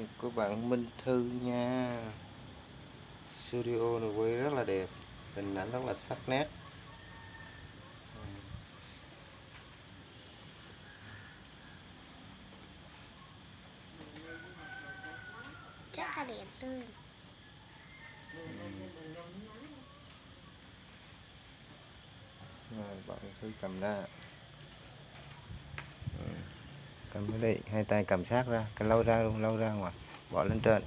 nhật của bạn Minh Thư nha. Studio này quay rất là đẹp hình ảnh rất là sắc nét. Rất là đẹp tươi rồi bạn Thư cầm ra. Ừ cầm cái đây hai tay cầm sát ra cái lâu ra luôn lâu ra ngoài bỏ lên trên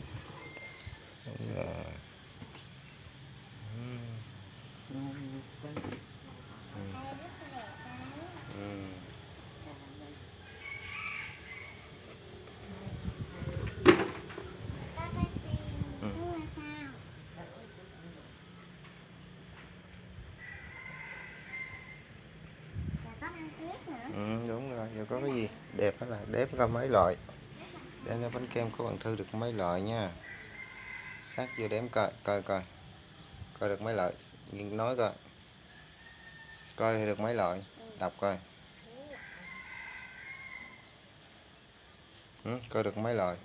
Đúng rồi. Ừ. Ừ. sao Ừ, đúng rồi giờ có cái gì đẹp đó là đếm coi mấy loại. Đem ra bánh kem của bạn thư được mấy loại nha. Sát vô đếm coi coi coi. Coi được mấy loại. Nhìn nói coi. Coi được mấy loại. Đọc coi. Ừ, coi được mấy loại?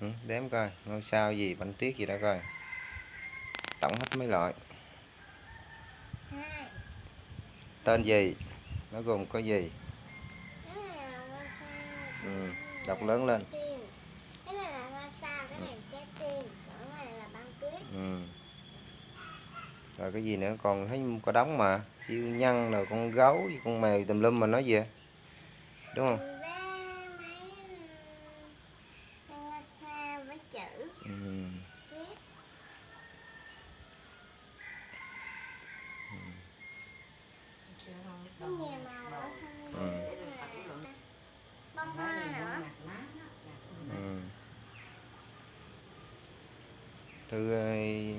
Ừ, đếm coi. Ngôi sao gì bánh tuyết gì đó coi. Tổng hết mấy loại. Tên gì nó gồm có gì? Ừ, đọc lớn lên. Tim cái này là ngôi sao cái này là trái tim còn cái này là băng tuyết. Ừ. rồi cái gì nữa? Còn thấy có đóng mà. Siêu nhân rồi con gấu con mèo tùm lum mà nói gì vậy? đúng không với mấy ngôi sao với chữ ừ. viết nhiều màu. ở Ừ. bông hoa nữa. Ừ. ơi,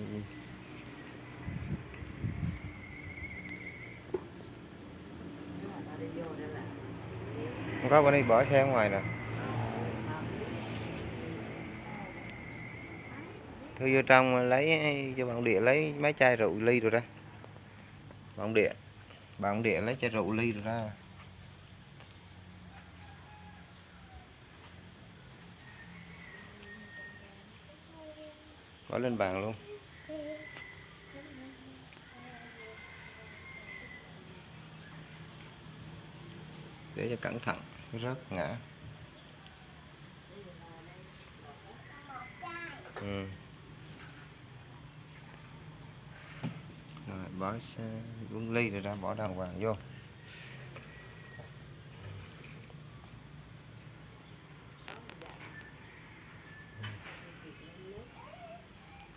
không có bên đây bỏ xe ở ngoài nè. Thư vô trong lấy cho bạn địa lấy mấy chai rượu ly rồi ra bạn địa bạn địa lấy chai rượu ly ra. Bỏ lên bàn luôn. Để cho cẩn thận, rớt ngã. Ừ. rồi bỏ xe ly rồi ra, bỏ đàng hoàng vô.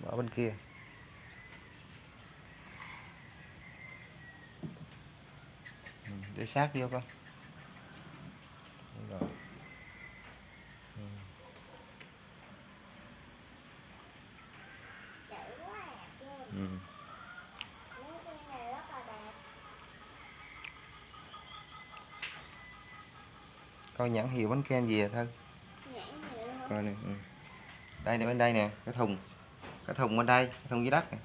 Bỏ bên kia. Để sát vô con Đúng rồi Ừ. chữ quá đẹp luôn ừ. những cái này rất là đẹp coi nhãn hiệu bánh kem gì à thân coi này ừ. đây nè, bên đây nè, cái thùng cái thùng bên đây, cái thùng dưới đất nè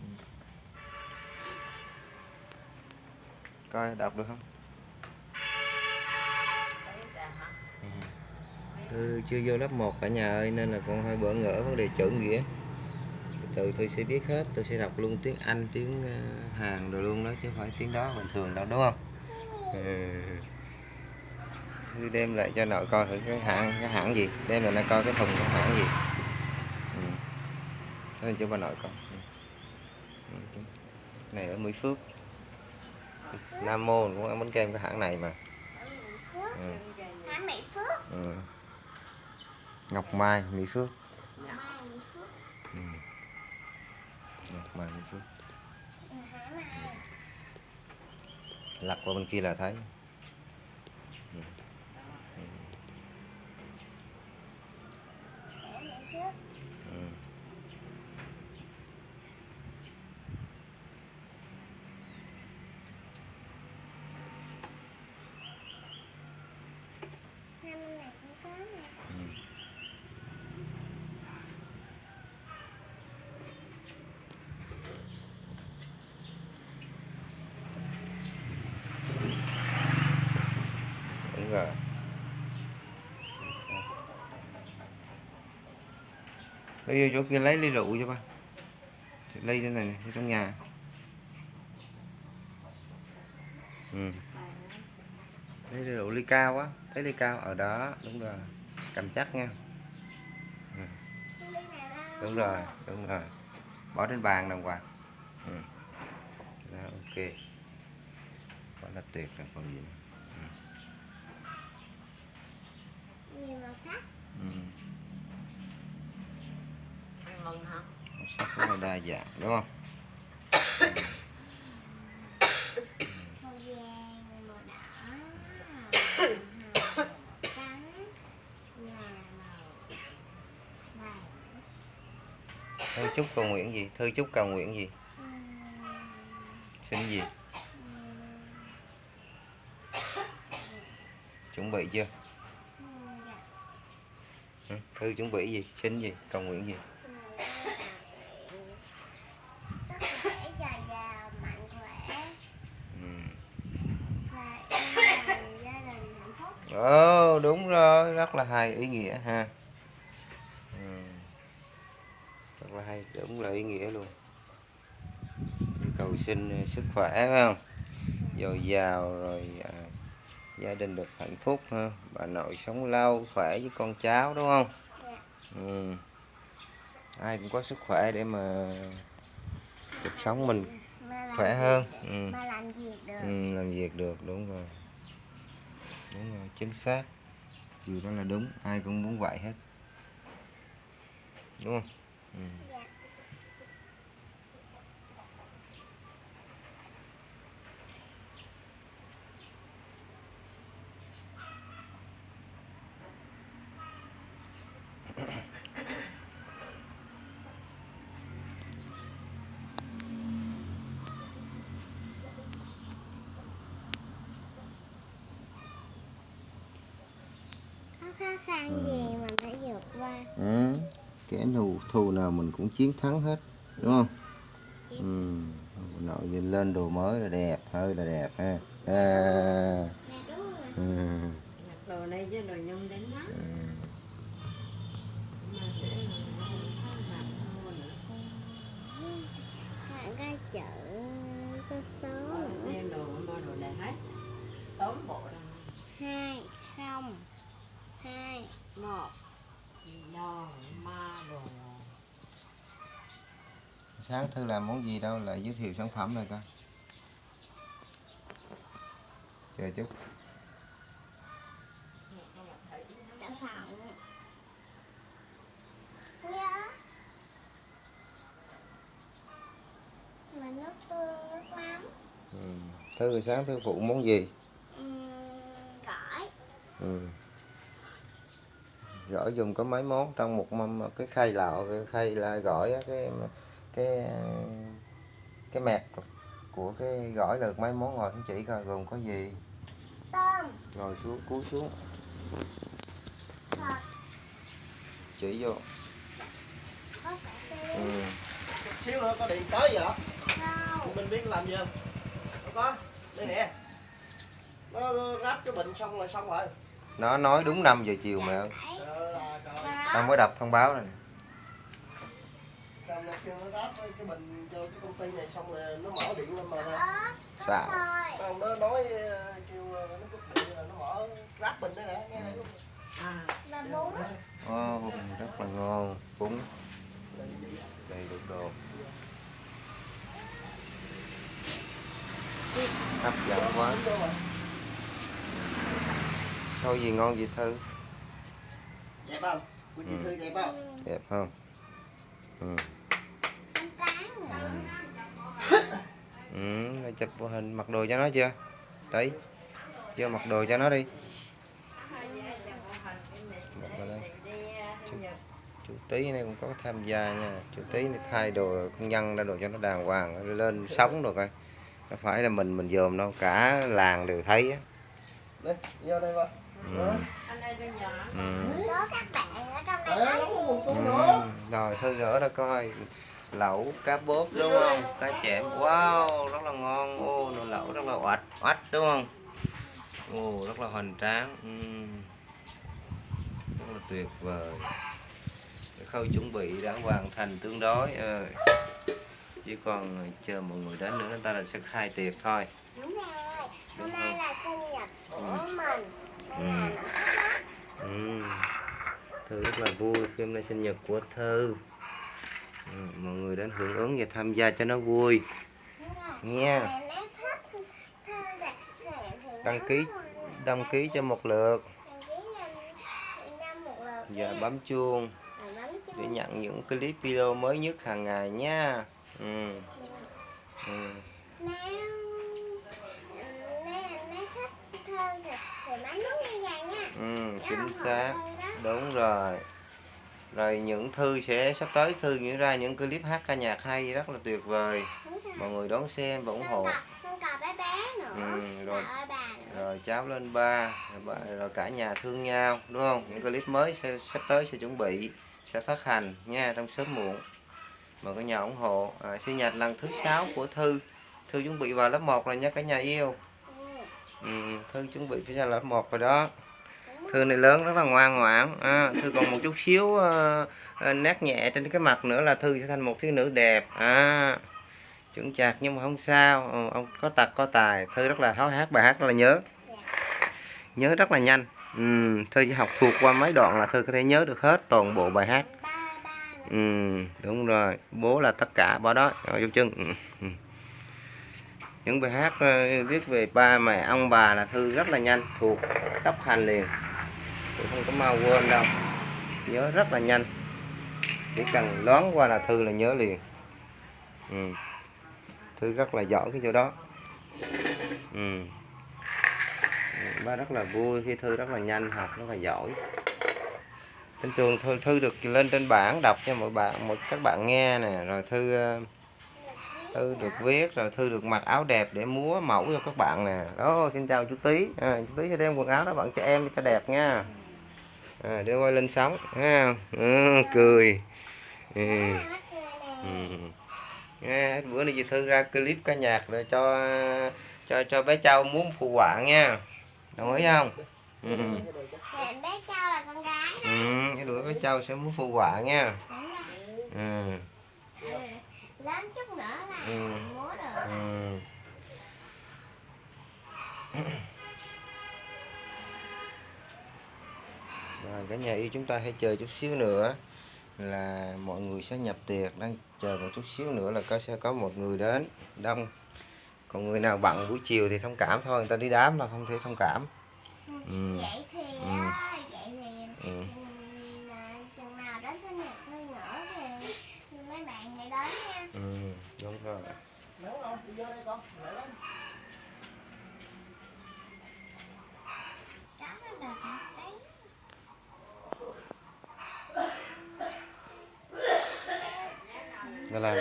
ừ. coi, đọc được không Ừ. Chưa vô lớp 1 cả nhà ơi, nên là con hơi bỡ ngỡ vấn đề chữ nghĩa từ tôi sẽ biết hết, tôi sẽ đọc luôn tiếng Anh, tiếng ờ, Hàn rồi luôn đó, chứ không phải tiếng đó bình thường đâu, đúng không ừ. Đem lại cho nội coi thử cái hãng cái hãng gì. Đem lại nó coi cái thùng cái hãng gì. Ừ. Thế cho bà nội coi. Ừ. Ừ. này ở Mỹ Phước. Nam Mô cũng ăn bánh kem cái hãng này mà. Phước ừ. hả Mỹ Phước. Ừ. Ngọc Mai Mỹ Phước. Mai Mỹ Phước. Ừ. Ngọc Mai Mỹ Phước. Mai lật qua bên kia là thấy Ừ. hả Mỹ Phước Ừ. hai bên này cũng có nè Ừ. đúng rồi đi vô chỗ kia lấy ly rượu cho ba ly đây này, này trong nhà ừ. lấy ly rượu ly cao á thấy ly cao ở đó đúng rồi cầm chắc nha đâu? đúng rồi đúng rồi bỏ trên bàn đàng hoàng ừ. đó ok quá là tuyệt rồi còn gì nữa. Nhiều màu sắc. ừ. Mừng hả? màu sắc rất là đa dạng đúng không? Thư chúc cầu nguyện gì? Thư chúc cầu nguyện gì? Xin gì? Chuẩn bị chưa? Dạ. ừ. thư chuẩn bị gì? Xin gì? Cầu nguyện gì sức khỏe dồi dào mạnh khỏe ừ. và yên lành gia đình Ồ, đúng rồi rất là hay ý nghĩa ha. Ừ. rất là hay đúng là ý nghĩa luôn. Cầu xin ờ, sức khỏe phải không? Dồi dào rồi à, gia đình được hạnh phúc ha. Bà nội sống lâu khỏe với con cháu đúng không? Dạ. ừ. ai cũng có sức khỏe để mà cuộc sống mình khỏe hơn. Ừ. làm việc được. Ừ, làm việc được đúng rồi đúng rồi, chính xác. Điều đó là đúng, ai cũng muốn vậy hết. Đúng không? Ừ. dạ. khăn gì mình phải vượt qua ừ. kẻ thù thù nào mình cũng chiến thắng hết đúng không ừ. nội nhìn lên đồ mới là đẹp hơi là đẹp ha à. dạ đúng rồi ừ. Mặc đồ này chứ đồ nhung đến mắt. Ừ. Cái chữ có số Có nữa đồ đồ này hết. Tóm bộ ra. hai không hai một Đo, ma đồ. sáng thư làm món gì đâu lại giới thiệu sản phẩm này coi chờ chút mà nước tương nước mắm ừ. thư sáng thư phụ món gì Ừm, gỏi ừ. Gỏi dùng có mấy món. Trong một mâm cái khay lạo cái khay là gỏi á, cái cái cái mẹt của cái gỏi là được mấy món rồi không chỉ coi gồm có gì. Tôm. Rồi xuống cúi xuống. Chỉ vô. Ừ. xíu nữa có điện tới vậy rau mình biết làm gì không? Không có. Đây nè. Nó, ráp cái bệnh xong rồi xong rồi. Nó nói đúng 5 giờ chiều mà ơi tao rốt mới đọc thông báo này. Xong nó kêu nó ráp cái cái bệnh cho cái công ty này xong rồi nó mở điện lên mà ớt có Xạo. tỏi xong nó nói ờ, kêu ờ, nó cúp điện là nó mở ráp bình đây nè nghe này luôn. À, và bún oh, rất là ngon bún đầy đủ đồ hấp dẫn quá. Sao gì ngon gì thư? Đẹp không chị Ừ. thư đẹp không? Đẹp không? Ừ. ừ rồi chụp hình mặc đồ cho nó chưa? Tí. Chưa mặc đồ cho nó đi. Vào chú, chú tí này cũng có tham gia nha. Chú tí này thay đồ công nhân ra đồ cho nó đàng hoàng lên sống rồi. Coi không phải là mình mình dòm đâu cả làng đều thấy á. Đây vô đây ba ừ. anh đây cho nhỏ. Ừ. Ừ. rồi thư gỡ ra coi. Lẩu cá bốp đúng không? Cá chẽm wow rất là ngon. Ô nồi lẩu rất là oạch oạch đúng không? Ô rất là hoành tráng. Ừ. rất là tuyệt vời. Cái khâu chuẩn bị đã hoàn thành tương đối. Ờ. chỉ còn chờ mọi người đến nữa người ta là sẽ khai tiệc thôi. Đúng rồi. Đúng hôm nay là sinh nhật của mình. Ừ. nó thích ừ thư rất là vui khi hôm nay sinh nhật của thư ừ. mọi người đến hưởng ứng và tham gia cho nó vui nha đăng ký đăng ký cho một lượt và bấm chuông bấm chuông. để nhận những clip video mới nhất hàng ngày nha ừ. Ừ. Ừ, chính hợp xác. đúng rồi. Rồi những thư sẽ sắp tới thư nghĩ ra những clip hát ca nhạc hay rất là tuyệt vời. Rồi. Mọi người đón xem và ủng hộ. Ừ, rồi. bà nữa rồi cháu lên ba rồi, rồi cả nhà thương nhau đúng không? Những clip mới sẽ, sắp tới sẽ chuẩn bị sẽ phát hành nha trong sớm muộn. Mời cả nhà ủng hộ. À, sinh nhật lần thứ sáu của thư. Thư chuẩn bị vào lớp 1 rồi nha cả nhà yêu. Ừ, ừ, thư chuẩn bị phải ra lớp 1 rồi đó. rồi thư này lớn rất là ngoan ngoãn. À, thư còn một chút xíu uh, nét nhẹ trên cái mặt nữa là thư sẽ thành một thiếu nữ đẹp. À, chuẩn chạc nhưng mà không sao. Ừ, ông có tật có tài. Thư rất là háo hát bài hát rất là nhớ. Nhớ rất là nhanh. Ừ, thư chỉ học thuộc qua mấy đoạn là thư có thể nhớ được hết toàn bộ bài hát. Ừ, đúng rồi. Bố là tất cả bỏ đó. Rồi chân. Ừ, ừ. những bài hát ờ, viết về ba mẹ ông bà là thư rất là nhanh thuộc tóc hành liền tôi không có mau quên đâu. Nhớ rất là nhanh. Chỉ cần đoán qua là thư là nhớ liền. Ừ. thư rất là giỏi cái chỗ đó. Ừ. Ba rất là vui khi thư rất là nhanh học rất là giỏi. Trên trường thư, thư được lên trên bảng đọc cho mọi bạn mọi các bạn nghe nè. Rồi thư ờ, thư được viết rồi thư được mặc áo đẹp để múa mẫu cho các bạn nè. Đó xin chào chú Tý. À, chú Tý sẽ đem quần áo đó bạn cho em cho đẹp nha à, đưa quay lên sóng ha ừ, cười ừ. Ừ. Nghe, bữa nay chị thư ra clip ca nhạc rồi cho cho cho bé Châu muốn phụ họa nha đồng ý không ừ. Mẹ bé Châu là con gái ừ. cái đuổi bé Châu sẽ muốn phụ họa nha ừ. Ừ. Lớn chút nữa là Ừ. múa được. Ừ. Rồi, cả nhà yêu chúng ta hãy chờ chút xíu nữa là mọi người sẽ nhập tiệc đang chờ một chút xíu nữa là có sẽ có một người đến đông còn người nào bận buổi chiều thì thông cảm thôi người ta đi đám là không thể thông cảm Ừ. Vậy thì Ừ. á, vậy thì ừ. ừm, à, chừng nào đến sinh nhật Thư nữa thì mấy bạn hãy đến nha. Ừ, đúng rồi Đúng không? Đi vô đây con. Lại lắm. Đó là một cái ta làm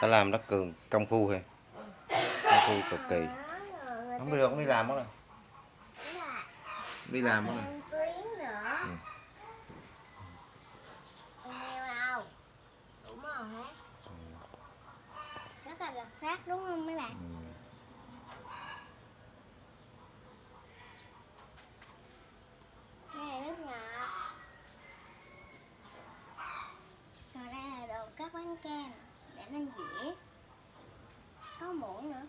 ta làm rất cường công phu hay công phu cực kỳ đó rồi không đi được không đi làm đó rồi đi làm đó rồi. Ừ. Đúng rồi hết. Rất là đặc sắc đúng không mấy bạn? Ừ. Đây là nước ngọt. Rồi đây là đồ cắt bánh kem để lên dĩa. Có muỗng nữa.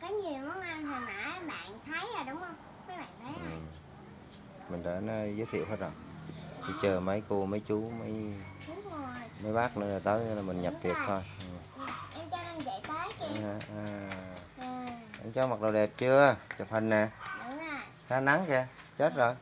Có nhiều món ăn hồi nãy bạn thấy rồi đúng không? Mấy bạn thấy Ừ. rồi. mình đã giới thiệu hết rồi chỉ chờ mấy cô mấy chú mấy mấy bác nữa là tới là mình nhập tiệc thôi ừ. Em cho đang chạy tới kìa. à, à. À, anh cho mặc đồ đẹp chưa chụp hình nè đúng rồi. khá nắng kìa chết rồi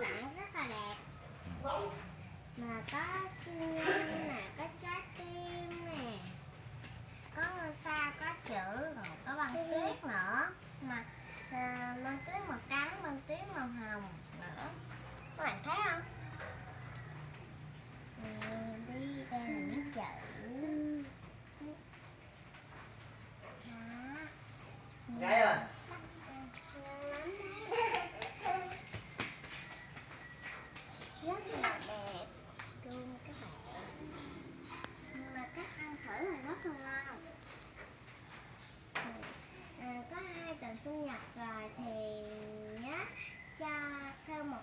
sản rất là đẹp mà có xương nè có trái tim nè có sao có chữ còn có băng tuyết nữa mà à, bằng tuyết màu trắng băng tuyết màu hồng nữa các bạn thấy không đi ra chữ đó. Cái rồi.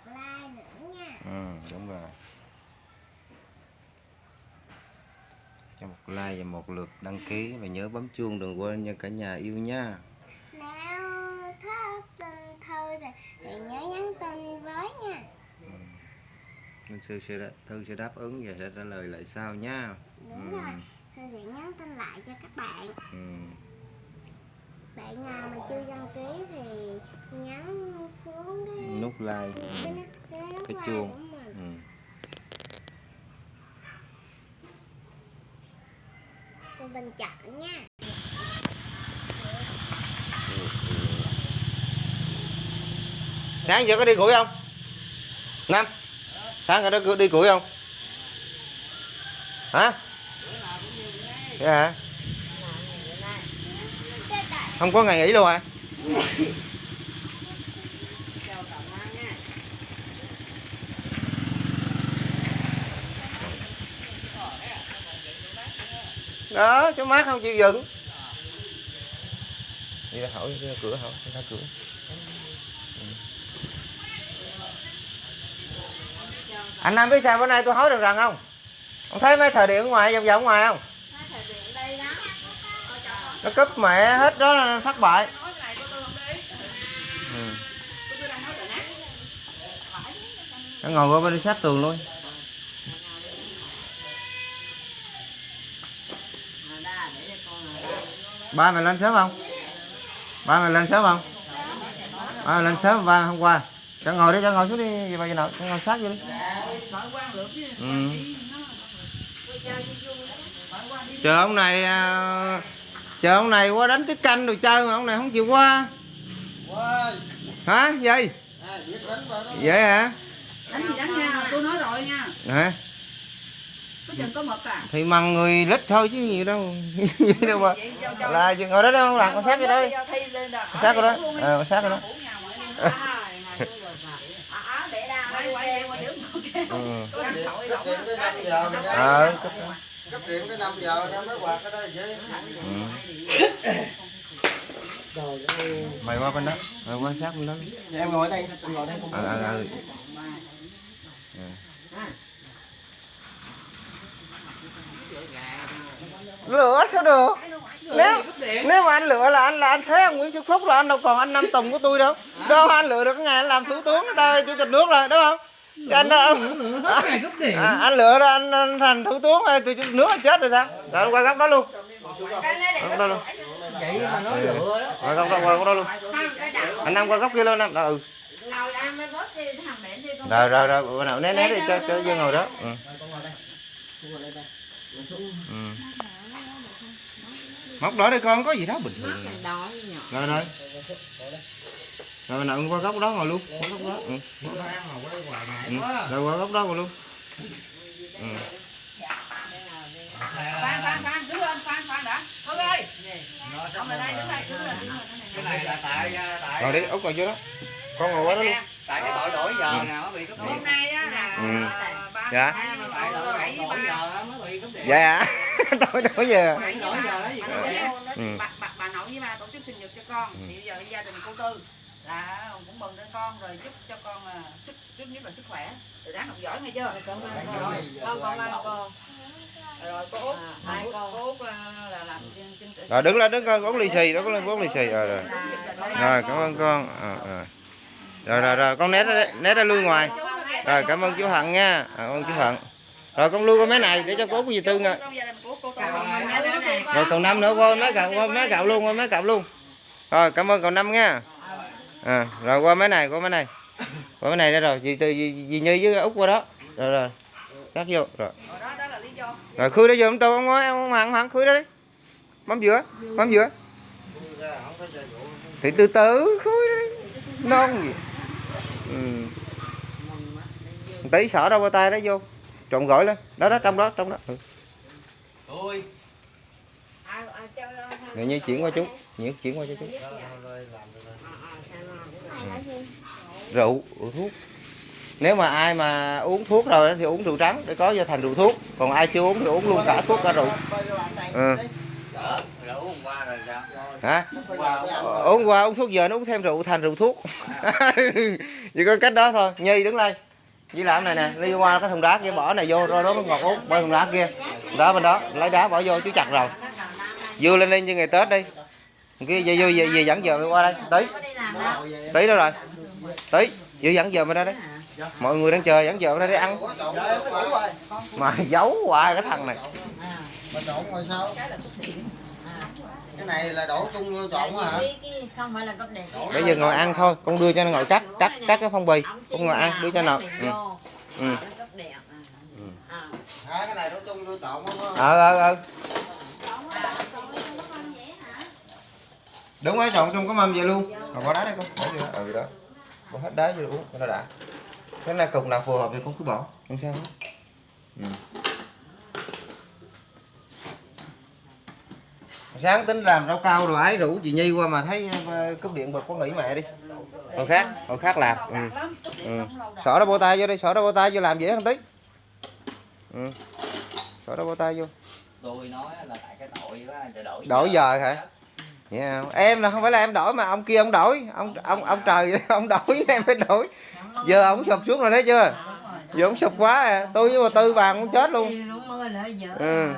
Trái tim nè. ừ, đúng rồi cho một like và một lượt đăng ký và nhớ bấm chuông đừng quên nha cả nhà yêu nha Nếu thích tin thư thì, thì nhớ nhắn tin với nha. Minh sư sẽ thư sẽ đáp ứng và sẽ trả lời lại sau nha Đúng Ừ. rồi. Thư sẽ nhắn tin lại cho các bạn. ừ. Bạn nào mà chưa đăng ký thì nhấn xuống cái nút like cái, ừ. cái, cái like chuông. Ừ. Tụi mình chọn nha. sáng giờ có đi củi không năm sáng giờ có đi củi không hả dạ hả không có ngày nghỉ luôn à đó cho mát không chịu dựng. đi ra hỏi ra cửa hỏi ra cửa. Anh Nam biết sao bữa nay tôi hối được rằng không? Ông thấy mấy thời điểm ngoài, vòng vòng ngoài không? Nó cúp mẹ e hết đó là thất bại. Ừ. nó ngồi qua bên sát tường luôn. Ba mày lên sớm không? Ba mày lên sớm không? Ba mày lên sớm, ba hôm qua. Cho ngồi đi, cho ngồi xuống đi gì bà gì nào, cho ngồi sát vô đi. Ừ. chờ ông này à, chờ ông này qua đánh tiết canh rồi chơi mà ông này không chịu qua hả gì vậy hả đánh gì đánh nha tôi nói rồi nha hả có chừng có mực à thì măng người lít thôi chứ gì đâu gì đâu mà vậy là ngồi đó đâu làm con sát vô đây đó con sát vô đó ờ con sát đó À, rồi phải. à để đa quay quay em qua đứng ừ. có thằng tội lộn Cấp điện tới 5 giờ mình đem- ờ cấp điện tới 5 giờ đem mới quạt ở đây chứ. Ừ. mày qua bên đó mày qua sát bên đó Em ngồi đây, em ngồi đây. ờ ờ ờ lửa sao được? Nếu nếu mà anh lựa là anh là anh thế ông Nguyễn Xuân Phúc là anh đâu còn anh Nam Tùng của tôi đâu. Đâu anh lựa được cái ngày anh làm thủ tướng đây chủ tịch nước rồi đúng không? Chứ anh đâu à, anh lựa ra anh, anh thành thủ tướng hay tôi chủ tịch nước là chết rồi sao? Rồi anh qua góc đó luôn Đâu, đâu, đâu. Vậy mà nói lựa đó. rồi không, đâu, qua góc luôn anh Nam qua góc kia luôn anh đó ừ rồi rồi rồi bữa nào né né đi cho cho Dương ngồi đó ừ. Ừ. móc đó đi con có gì đó bình thường rồi rồi rồi nào qua góc đó ngồi luôn qua góc đó. Ừ. ừ. rồi qua góc đó ngồi luôn ừ khoan khoan khoan đứng lên khoan khoan đã. Thôi ơi. Ông lại đây đứng đây đứng lên Cái này là tại tại rồi đi út ngồi vô đó. Con ngồi qua đó luôn. Tại cái tội lỗi giờ nào nó bị cấp hôm nay á là Ừ. Dạ. tại tội bảy giờ mới bị cấp điện. dạ. hả tôi đâu giờ. Đổi giờ đó gì bà có nội vậy? với- Ừ. bà, bà, nội với ba tổ chức sinh nhật cho con. Thì bây giờ gia đình cô tư là cũng mừng cho con rồi giúp cho con à, sức trước nhất là sức khỏe. Rồi ráng học giỏi nghe chưa? Con. Con con. Rồi cô út. À, à, trình rồi đứng lên đứng con uống lì xì đó có lên uống lì xì. Rồi rồi. Rồi cảm ơn con. Ờ, ờ. rồi rồi rồi con né ra né ra lui ngoài. Rồi cảm ơn chú Hận nha. À, cảm ơn chú Hận rồi con lưu qua mấy này để cho cố có gì tư tư rồi còn năm nữa qua mấy cậu qua mấy cậu luôn qua mấy cậu luôn. Rồi cảm ơn cậu năm nha. À, rồi qua mấy này qua mấy này. Qua mấy này đây rồi dì từ dì, dì như với út qua đó. Rồi rồi. Cắt vô rồi rồi khui đó ông tôi ông nói ông hẳn hẳn khui đó đi. Mắm giữa mắm giữa. Thì từ từ khui đó đi. Non gì. Ừ. Tí xỏ đâu qua tay đó vô. Trộn gỏi lên. Đó đó trong đó trong đó. Ừ. Như chuyển qua chú. Như chuyển qua cho chú. Rượu rượu thuốc nếu mà ai mà uống thuốc rồi thì uống rượu trắng để có cho thành rượu thuốc còn ai chưa uống thì uống luôn cả thuốc cả rượu ừ. Hả uống qua uống thuốc giờ nó uống thêm rượu thành rượu thuốc chỉ có cách đó thôi nhi đứng đây như làm này nè đi qua cái thùng đá kia bỏ này vô rồi đó mới ngọt uống bên thùng đá kia đó bên đó lấy đá bỏ vô chú chặt rồi dưa lên lên như ngày tết đi kia về vô về, về dẫn giờ qua đây tí tí đâu rồi tí dưa dẫn giờ bên đây đấy mọi người đang chờ dẫn giờ bên đây để ăn. Mà giấu hoài cái thằng này. Mà trộn rồi sao? Cái này là đổ chung vô trộn hả? không phải là cấp đẹp bây giờ ngồi ăn thôi con đưa cho nó ngồi cắt cắt cắt cái phong bì. Con ngồi ăn đưa cho nào ừ. Ừ. cấp đẹp à. Cái này đổ chung vô trộn không? ờ ờ ờ. Đúng rồi trộn trong cái mâm vậy luôn. Rồi bỏ đá đây con. Bỏ vô ừ đó. Bỏ hết đá vô uống cho nó đã cái này cục nào phù hợp thì con cứ bỏ không sao hết ừ. sáng tính làm rau cao rồi ấy rủ chị nhi qua mà thấy ờ, cúp điện bật có nghỉ mẹ đi hồi khác hồi khác làm ừ. Ừ. xỏ đó bô tay vô đi xỏ đó bô tay vô làm dễ hơn tí ừ. xỏ đó bô tay vô tôi nói là tại cái tội đó trời đổi đổi giờ hả Vậy không? em là không phải là em đổi mà ông kia ông đổi. Ông ông ông trời ông đổi em phải đổi. Giờ ông sụp xuống rồi thấy chưa? Giờ ông sụp quá à. Tôi với bà tư vàng cũng chết luôn. Ừ.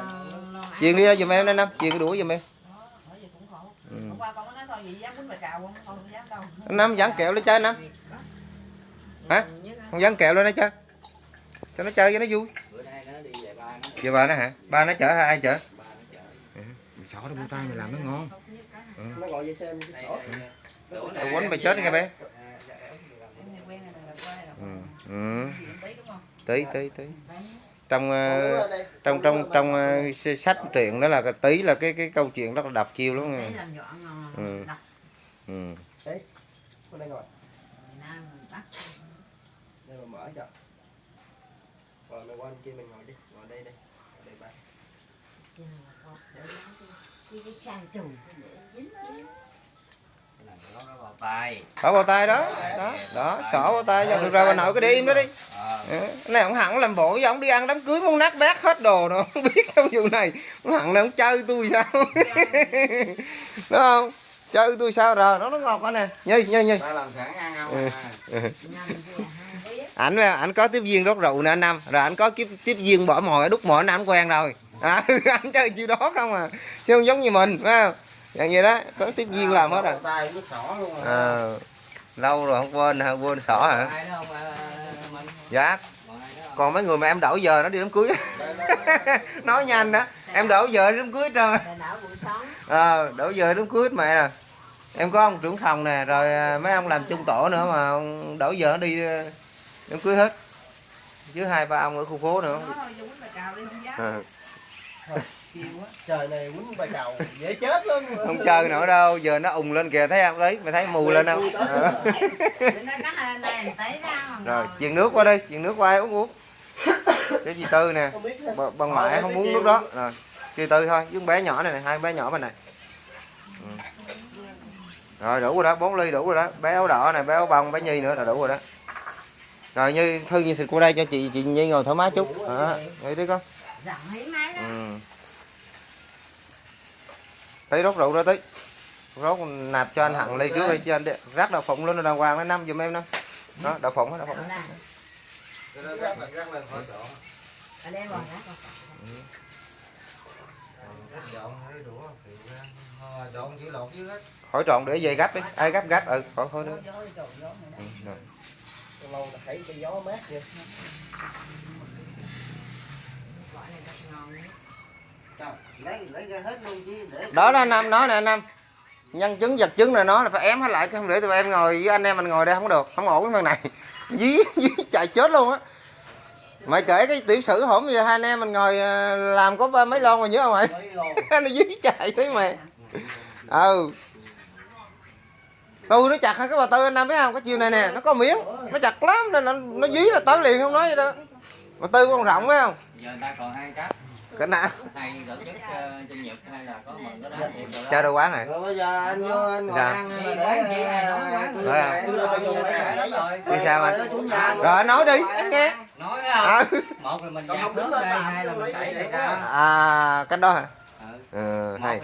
truyền đi ra giùm em đây năm cái đuổi giùm em. Ừ. hôm qua con có nói thôi vậy? Dám quýnh bài cào không? Con không dám đâu. Năm dán kẹo lên chơi năm hả? Không dán kẹo lên đây chơi. Cho nó chơi cho nó vui. Bữa nay nó đi về ba nó giờ bà nó hả? Ba nó chở hay ai chở? Ba nó chở. Mày xỏ nó tay mày làm nó ngon Nó ngồi về xem cái sổ. quánh mày chết nghe bé ừ. ừ. tí tí tí trong ờ, trong trong trong ờ, sách truyện đó là tí là cái cái câu chuyện rất là đọc chiêu lắm ngon Ừ. ừ. Đây Đây mà mở cho. Rồi mày qua bên kia mình ngồi đi. Ngồi đây đi. Ngồi đây ba. cái cái khăn trùng có vào tay đó. Đó đó xỏ vào tay cho được rồi bà nội cứ để im đó đi. Ờ. Cái này ông hẳn làm bộ với ông đi ăn đám cưới muốn nát bát hết đồ nó không biết trong vụ này ông hẳn này ông chơi tôi sao? Đúng không? Chơi tôi sao rồi? Nó nó ngọt quá nè nhi nhi nhi. Ta làm sẵn ăn không? Ừ. à? năm vừa hai ảnh ảnh có tiếp viên rót rượu nè anh năm. Rồi ảnh có tiếp tiếp viên bỏ mồi đút mồi anh ảnh quen rồi. À, ảnh chơi chiêu đó không à? Chứ không giống như mình phải không dạng vậy đó có tiếp viên làm hết rồi. Bỏ tay nước sỏ luôn rồi. à, lâu rồi không quên hả quên xỏ hả? Ai đó không ờ, mình dạ. Còn mấy người mà em đổi giờ nó đi đám cưới. Nói nhanh đó em đổi giờ đi đám cưới trơn. Ờ đổi giờ đám cưới hết mẹ nè em có ông trưởng phòng nè rồi à, mấy ông làm chung tổ nữa mà ông đổi giờ nó đi à, đám cưới hết. Chứ hai ba ông ở khu phố nữa. À, Trời này quýnh bài cầu dễ chết luôn. không chơi nữa đâu giờ nó ùng lên kìa thấy không? Đấy mày thấy mù lên không? Ờ. Rồi truyền nước qua đi truyền nước qua uống uống. Cái gì tư nè? Bà, bà ngoại không muốn nước đó. Rồi chị tư thôi với con bé nhỏ này, này hai bé nhỏ bên này. Ừ. rồi đủ rồi đó bốn ly đủ rồi đó. Bé áo đỏ này bé áo bông bé nhi nữa là đủ rồi đó. Rồi như thư như xịt qua đây cho chị chị nhi ngồi thoải mái chút. Đó vậy đi con. Rộng thấy máy đó. Ừ. tí rót rượu ra tí. Rót nạp cho anh hằng ly trước đi cho anh đi. rác đậu phụng lên đàng hoàng nó năm giùm em năm. Đó đậu phụng đó đậu phụng đó. Lên, rắc lên khỏi trộn. đây để về gấp đi. Ai gấp gấp ừ khỏi khỏi nữa. ừ. Lâu là thấy cái gió mát vậy. Đó đó năm nói nè năm. Nhân chứng vật chứng là nó là phải ém hết lại chứ không để tụi em ngồi với anh em mình ngồi đây không được không ổn cái phần này. Dí dí chạy chết luôn á. Mày kể cái tiểu sử hổm giờ hai anh em mình ngồi ờ, làm có ba mấy lon mà nhớ không mày? Nó dí chạy thế mày. Ừ. Tôi nó chặt hơn cái bà tư anh năm biết không? Cái chiều này nè nó có miếng. Nó chặt lắm nên nó, nó dí là tới liền không nói gì đâu bà tư con rộng phải không? Giờ ta còn hai cách cái nào hay tổ chức ờ, sinh nhật hay là có mừng cái đó đó chơi đồ quán này Rồi bây giờ anh vô anh ngồi Dạ. ăn là để rồi Vì sao anh? Rồi nói đi. Nghe. nói à, không? Một là mình bớt đứng đây hai là mình đó. à cái đó hả? Ừ. ừ, hay.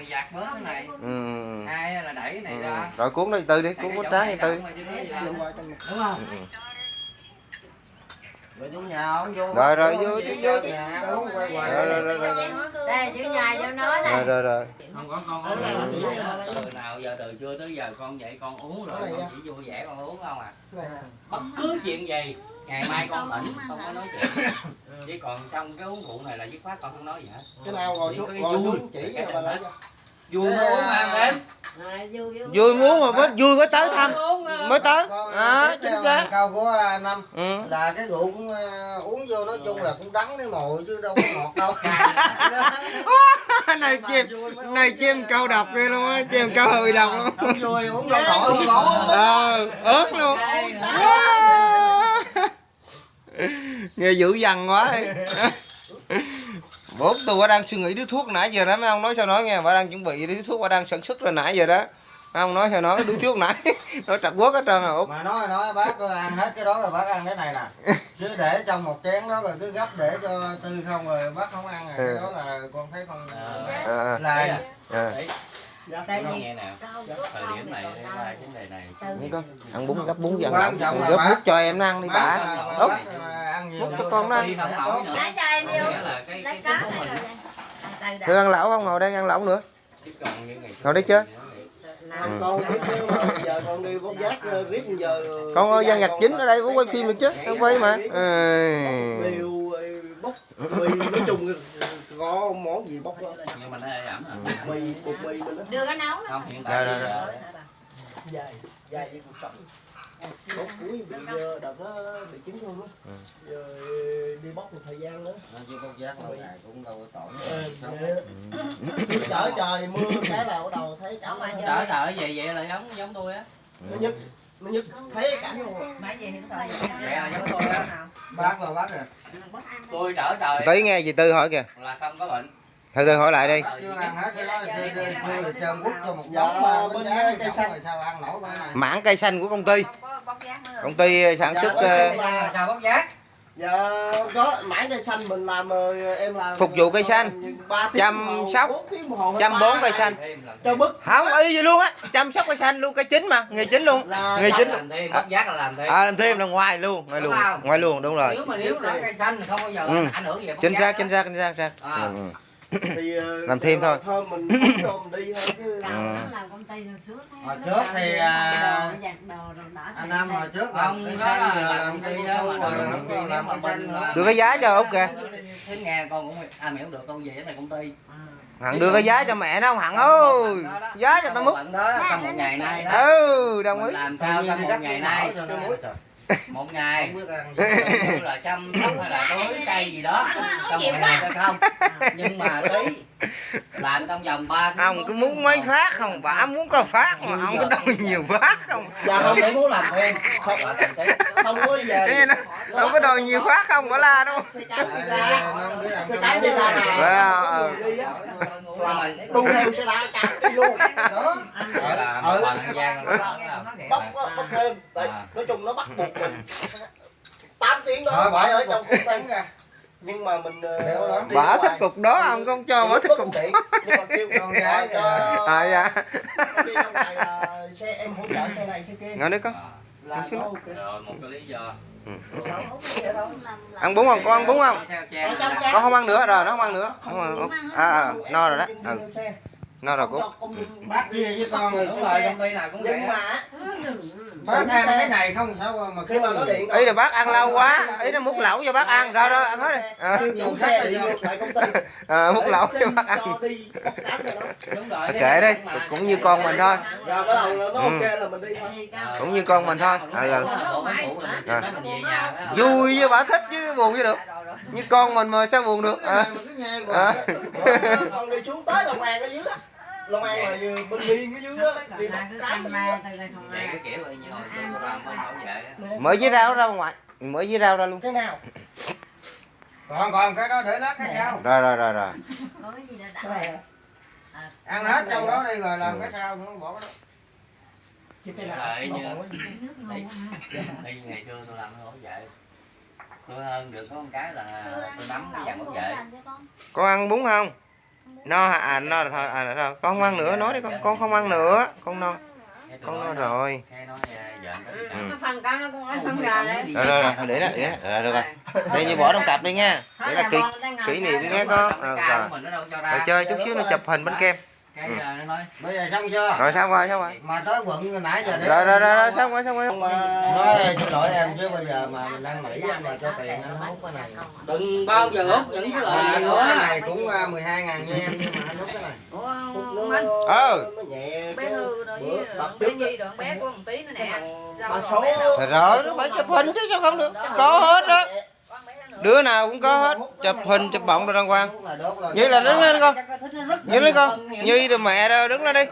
ừ. hai là đẩy cái này ừ. ra. Rồi cuốn đi tư đi cuốn có trái đi tư. đúng không? Ừ. rồi vô nhà ông vô. Rồi, rồi, vô, vô, vô. rồi rồi rồi rồi. Đây chữ nhà cho nó rồi này rồi rồi. Không có con uống rồi từ nào giờ từ trưa tới giờ con dậy con uống rồi con chỉ vui vẻ con uống không à? Bất cứ chuyện gì ngày mai con tỉnh không có nói chuyện. Chứ còn trong cái uống rượu này là dứt khoát con không nói gì hết. Cái nào Chỉ xuống vui. xuống chỉ bà vui mới uống em đến Vui muốn mà mới vui mới tới thăm. Mới tới. Con, à chính xác. câu của năm. Ừ. là cái rượu cũng ờ, uống vô nói chung là cũng đắng cái mồi chứ đâu có ngọt đâu. Này chim này chim câu độc ghê luôn á chim câu hơi độc luôn. Vui uống vô khỏi uống bổ ờ ớt luôn. Nghe dữ dằn quá. đi bố tôi bà đang suy nghĩ đứa thuốc nãy giờ đó mấy ông nói sao nói nghe bà đang chuẩn bị đứa thuốc bà đang sản xuất rồi nãy giờ đó. Mấy ông nói sao nói đứa thuốc nãy nó trật quất hết trơn à út. Mà nói nói bác cứ ăn hết cái đó rồi bác ăn cái này nè. Chứ để trong một chén đó rồi cứ gấp để cho tư không rồi bác không ăn à cái Ừ. đó là con thấy không à, là à. Tại Nó vì nào thời điểm này vấn đề này con ăn bún gấp bún trọng là gấp bút cho em nó ăn đi bà. Nhiều Bút cho con nó ăn. là cái cái này thưa ăn lẩu không? Ngồi đây ăn lẩu nữa? Ngồi đi chưa? chứ con giác ờ, con ơi gian nhạc chính ở đây bố quay phim được chứ? Không quay mà ừ. nói chung có món gì bốc đó. nhưng mà nó ẩm à mì bột mì đưa cái nấu nó không hiện Rồi, tại rồi, bây giờ dài dài cuộc sống cuối bị đợt đó bị chứng luôn á. Giờ đi bốc một thời gian nữa. Chứ con giác lâu ngày cũng đâu có tổn. Ờ, chở trời mưa cái là bắt đầu thấy cảnh nó trở trở về vậy là giống giống tôi á. Nó nhức nó nhức thấy tôi á bác mà bác à tôi trở trời tí nghe gì tư hỏi kìa là không có bệnh thôi tư hỏi lại đi bác chưa ăn hết cái đó chưa chưa chưa được cho quất cho một đống mà bên giá cây xanh rồi sao ăn nổi cái này mảng cây xanh của công ty rồi. công ty sản xuất ờ, có mảng cây xanh mình làm ờ, em làm Phục vụ cây xanh. ba tiếng Chăm sóc. chăm bón cây xanh. Cho bức. Không y gì luôn á. Chăm sóc cây xanh luôn cây chính mà nghề chính luôn. Nghề chính làm thêm giác là làm thêm. À làm thêm là ngoài luôn ngoài luôn ngoài luôn đúng rồi. Nếu mà nếu cây xanh không bao giờ Ừ. ảnh hưởng gì chính xác chính xác chính xác chính xác. À. ừ, ừ. Thì ờ, Làm thêm thôi. thôi mình vô đi thôi chứ. Ừ. nó làm công ty hồi trước thì, à, đồ, giặt đồ rồi bỏ anh đây. hồi trước làm cây xanh là giờ làm làm cây su mà rồi làm không công còn ty làm cây xanh nữa đưa cái giá cho út kìa thế nghe con cũng à mẹ không được con về cái này công ty. Hằng đưa cái giá cho mẹ nó không hằng ơi. Giá cho tao múc Bận đó trong một ngày nay đó. ừ đồng ý làm sao trong một ngày nay một ngày như là chăm sóc hay là tưới cây gì đó trong một ngày hay không nhưng mà tí làm trong vòng ba ông cứ muốn mấy phát không bà muốn có phát mà không có đâu nhiều phát không dạ không để muốn làm thêm không không có về không có đòi nhiều phát không có la đâu xe cái đi ra xe cái đi ra nè Wow. Người đi á nhưng mà tu theo xe đá cắn đi luôn đó gọi là một phần ăn gian đó bóc bóc thêm. Tại À. nói chung nó bắt buộc mình 8 tiếng đó phải ở trong công ty. nhưng mà mình ờ, ra thích cục đó ông con cho bà thích cục tiện, nhưng mà kêu con gái cho à. Dạ đi trong này là xe em hỗ trợ xe này xe kia. Ngồi đi con. Là đó. một cái lý do. Ăn bún không? Con ăn bún không? Ở con không ăn nữa rồi nó không ăn nữa. Không ăn. à, à no rồi đó. Ừ, no rồi cũng bác chia với con rồi đúng rồi công ty nào cũng vậy. mà. Bác ăn cái này không sao mà khi mà nó điện ý là bác ăn lâu quá. Ý nó múc lẩu cho bác ăn. Rồi rồi ăn hết đi à, ty à, múc lẩu cho bác ăn. nó kệ đi cũng như con mình thôi. Rồi bắt đầu nó Ừ. ok là mình đi thôi. Cũng như con mình thôi. Ừ, ừ. À. vui với bà thích chứ buồn chứ được. Như con mình mà sao buồn được? À, à. Long An dưới là bên biên ở dưới á. đi dưới vậy cái kiểu như hồi xưa tôi làm không bảo vệ á. mới với rau ra ngoài mới với rau ra luôn. Cái nào? Còn còn cái đó để lát cái sao rồi rồi rồi rồi. Có cái gì đó cái đã này à. ăn hết trong đó đi rồi làm cái sao nữa bỏ cái đó. Cái nó như- có đi ngày xưa tôi làm cái bảo vệ tôi hơn được có một cái là tôi nắm cái dàn bảo vệ con ăn bún không no hả? à no là thôi à rồi con không ăn nữa nói đi con. Con không ăn nữa. Con no. Con no rồi. Nó đấy. Rồi rồi rồi. Để đó để đó. Rồi được rồi. Đây như bỏ trong cặp đi nha. Để là kỷ kỷ niệm nghe con. Ờ, rồi. Nó cho rồi ra chơi chút xíu nữa chụp hình bánh kem cái giờ nó nói bây giờ xong chưa? Rồi xong rồi xong rồi. Mà tới quận nãy giờ để rồi rồi rồi, rồi xong rồi xong rồi. Nói xin lỗi em chứ bây giờ mà mình đang nghĩ anh mà cho tiền anh hút cái này. Đừng bao giờ hút những cái mà lời này hút cái nữa. này cũng à, 12 ngàn nha em nhưng mà anh hút cái này. Ủa ờ nhẹ bé thư rồi bé nhi rồi bé của một tí nữa nè? Thôi rồi nó phải chụp hình chứ sao không được? Có hết đó nữa. Đứa nào cũng có hết chụp hình chụp bọng rồi đốt lên Vậy là đứng lên con. Nó Nhìn lên con. Nhi rồi mẹ rồi đứng lên đi.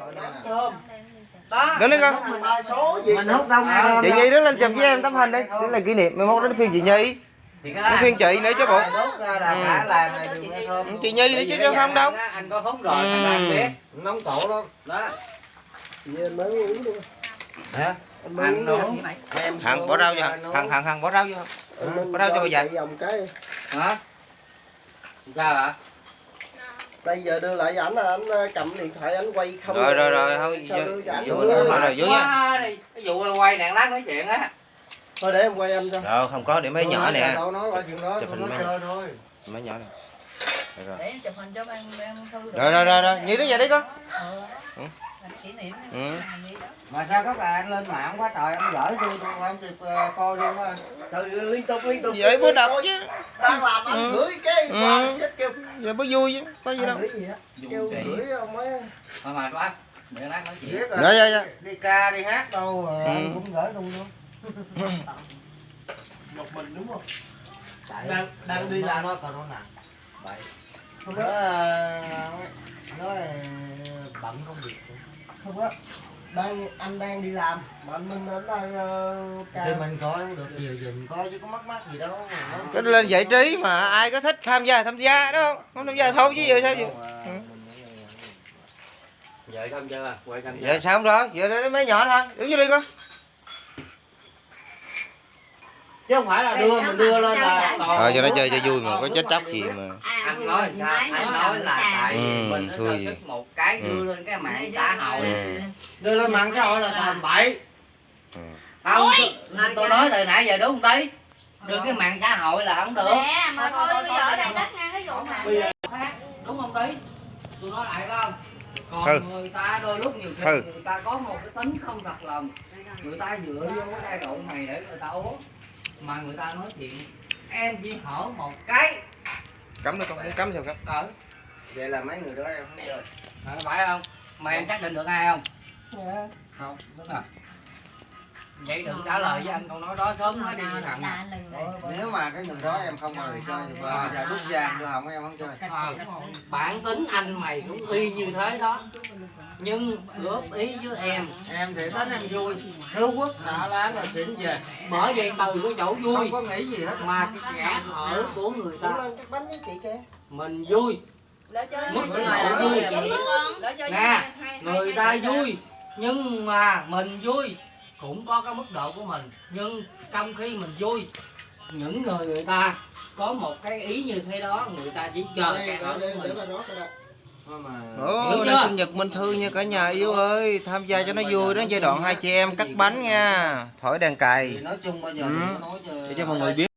Đứng lên con. Hút là ba số gì mình hút đâu nghe Chị Nhi đứng lên chụp với em tấm hình đi. Đây là kỷ niệm 11 đến phiên chị Nhi. Đến phiên chị nữa chứ bộ. Thơm Chị Nhi nữa chứ chứ không đâu. Anh có hút rồi biết. Nóng cổ lắm. Đó. Như mới uống luôn hả như này em Hằng bỏ rau vô Hằng Hằng Hằng bỏ rau vô bỏ rau cho bà cái. Hả? Sao ạ bây giờ đưa lại ảnh là anh ờ, cầm điện thoại anh quay không Rồi rồi rồi thôi vô- ảnh rồi, rồi, vô nha. Cái vụ quay đèn lát nói chuyện á. Thôi để em quay anh cho. Rồi không có để mấy nhỏ nè. đó Chụp hình mấy- chơi thôi. Mấy nhỏ nè. Rồi, rồi. để chụp hình cho ban ban thư rồi rồi rồi rồi. Nhi đứng dậy đi con Ừ. Mà sao các bạn lên mạng quá trời anh gửi tôi tôi không kịp ờ, coi luôn á. Trời ơi, liên tục liên tục. Vậy bữa đọc chứ. Đang làm anh Ừ. gửi cái Ừ. xếp kêu Giờ mới vui chứ Có gì đâu. gửi gì á? Kêu gửi ông ấy. Thôi mà bác đèn lát nói chuyện. Dạ, dạ, dạ. đi ca đi hát đâu Ừ. anh cũng gửi tôi luôn. Một mình đúng không? Đang đang đi làm. nó còn nó nặng vậy có ờ, nó ờ, bận công việc không có đang anh đang đi làm. Mà anh minh anh đang uh, thì mình coi cũng được nhiều mình coi chứ có mắc mắc gì đâu. Cái lên giải trí mà ai có thích tham gia tham gia đó không? Không tham gia thôi chứ giờ sao vậy? Ừ. vợ xong chưa quay xong chưa Giờ sao không rồi Giờ đến mấy nhỏ thôi. Đứng vô đi con chứ không phải là đưa mình đưa lên là Thôi cho nó chơi cho vui mà có chết chóc gì mà. Anh nói sao? anh nói là tại Ừ, mình thôi gì. thích một cái Ừ. đưa lên cái mạng xã hội. Ừ. đưa lên mạng xã hội là làm bậy. Không tôi, nói từ nãy giờ đúng không tí đưa cái mạng xã hội là không được. Nè, mà thôi bây giờ đây cắt ngang cái vụ này. đúng không tí tôi nói lại không? Còn Ừ. người ta đôi lúc nhiều khi Ừ. người ta có một cái tính không thật lòng. Người ta dựa vô cái giai đoạn này để người ta uống mà người ta nói chuyện em chỉ hở một cái. Cấm đi con muốn cấm sao cấm. Ở vậy là mấy người đó em không chơi à, phải không? Mà em xác định được ai không? Không đúng rồi. Vậy đừng trả lời với anh câu nói đó sớm nói đi với thằng nếu mà cái người đó em không mời chơi thì bây giờ rút ra đưa hỏng em không chơi. Ờ, bản tính anh mày cũng y như thế đó nhưng góp ý với em. Em thì tính em vui. Hữu quốc xả láng là xỉn về. Bởi vậy từ cái chỗ vui. Không có nghĩ gì hết. Mà cái kẻ hở của người ta. Lên cái bánh với chị kia mình vui. Mức em vui. Nè, người ta vui nhưng mà mình vui. Cũng có cái mức độ của mình nhưng trong khi mình vui những người người ta có một cái ý như thế đó người ta chỉ chờ kẻ hở của mình Ồ, chưa? sinh nhật Minh Thư nha cả nhà yêu ơi. Tham gia cho nó vui đó giai đoạn hai chị em cắt bánh nha. Thổi đàn thì cày. Nói chung bây giờ Ừ. nói cho Để cho mọi người biết